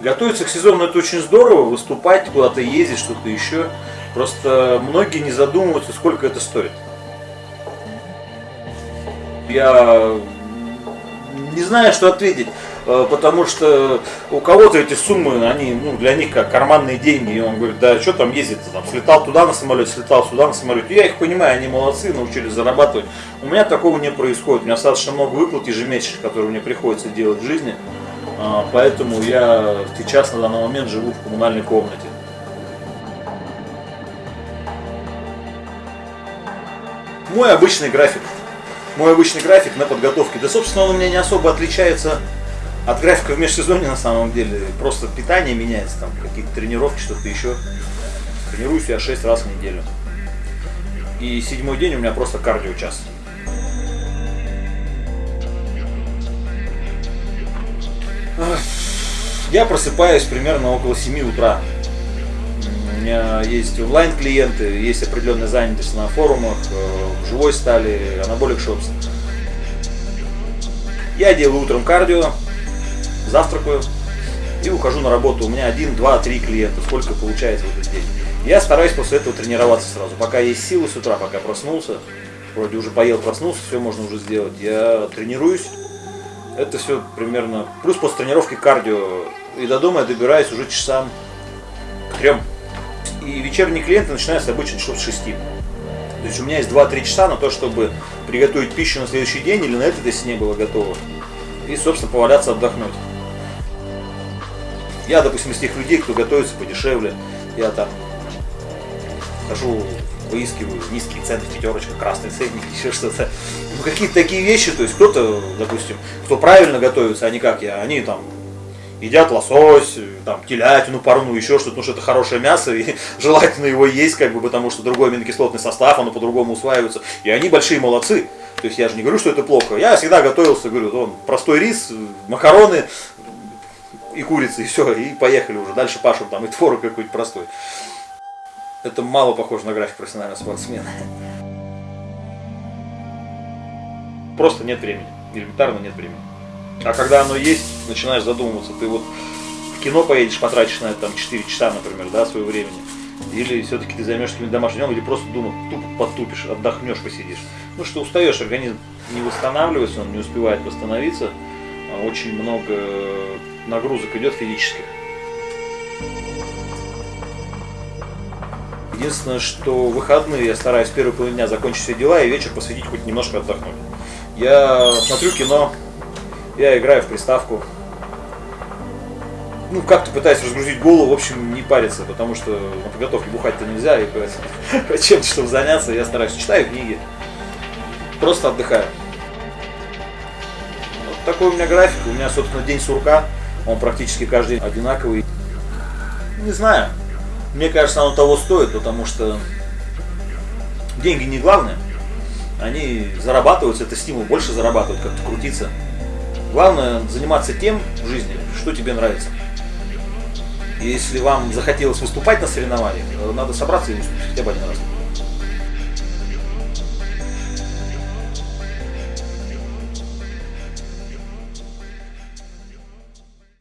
Готовиться к сезону это очень здорово, выступать, куда-то ездить, что-то еще. Просто многие не задумываются, сколько это стоит. Я не знаю, что ответить потому что у кого-то эти суммы, они ну, для них как карманные деньги. И он говорит, да что там ездить, там, слетал туда на самолете, слетал сюда на самолете. Я их понимаю, они молодцы, научились зарабатывать. У меня такого не происходит. У меня достаточно много выплат ежемесячных, которые мне приходится делать в жизни. А, поэтому я сейчас на данный момент живу в коммунальной комнате. Мой обычный график. Мой обычный график на подготовке. Да, собственно, он у меня не особо отличается от графика в межсезонье на самом деле. Просто питание меняется, там какие-то тренировки, что-то еще. Тренируюсь я 6 раз в неделю. И седьмой день у меня просто кардио час. Я просыпаюсь примерно около 7 утра. У меня есть онлайн-клиенты, есть определенная занятость на форумах, э, в живой стали, анаболик шопс. Я делаю утром кардио, завтракаю и ухожу на работу. У меня один, два, три клиента, сколько получается в этот день. Я стараюсь после этого тренироваться сразу. Пока есть силы с утра, пока проснулся, вроде уже поел, проснулся, все можно уже сделать. Я тренируюсь, это все примерно... Плюс после тренировки кардио. И до дома я добираюсь уже часам к трем. И вечерние клиенты начинаются обычно часов с 6. То есть у меня есть 2-3 часа на то, чтобы приготовить пищу на следующий день или на этот, если не было готово. И, собственно, поваляться, отдохнуть. Я, допустим, из тех людей, кто готовится подешевле. Я там хожу выискиваю низкие цены, пятерочка, красный ценник, еще что-то. Ну, какие-то такие вещи, то есть кто-то, допустим, кто правильно готовится, а не как я, они там едят лосось, там, телятину парну, еще что-то, ну что это хорошее мясо, и желательно его есть, как бы, потому что другой аминокислотный состав, оно по-другому усваивается. И они большие молодцы. То есть я же не говорю, что это плохо. Я всегда готовился, говорю, он простой рис, макароны и курица, и все, и поехали уже. Дальше пашем там и творог какой-то простой. Это мало похоже на график профессионального спортсмена. Просто нет времени. Элементарно нет времени. А когда оно есть, начинаешь задумываться. Ты вот в кино поедешь, потратишь на это там 4 часа, например, да, своего времени. Или все-таки ты займешься каким-то домашним делом, или просто дома тупо потупишь, отдохнешь, посидишь. Ну что устаешь, организм не восстанавливается, он не успевает восстановиться. Очень много нагрузок идет физических. Единственное, что в выходные я стараюсь первый половину дня закончить все дела и вечер посвятить хоть немножко отдохнуть. Я смотрю кино, я играю в приставку. Ну, как-то пытаюсь разгрузить голову, в общем, не париться, потому что на подготовке бухать-то нельзя, и чем-то, чтобы заняться, я стараюсь, читаю книги, просто отдыхаю. Такой у меня график, у меня, собственно, день сурка, он практически каждый день одинаковый. Не знаю, мне кажется, оно того стоит, потому что деньги не главное. Они зарабатываются, это стимул больше зарабатывать, как-то крутиться. Главное заниматься тем в жизни, что тебе нравится. Если вам захотелось выступать на соревнованиях, надо собраться и выступить хотя бы один раз.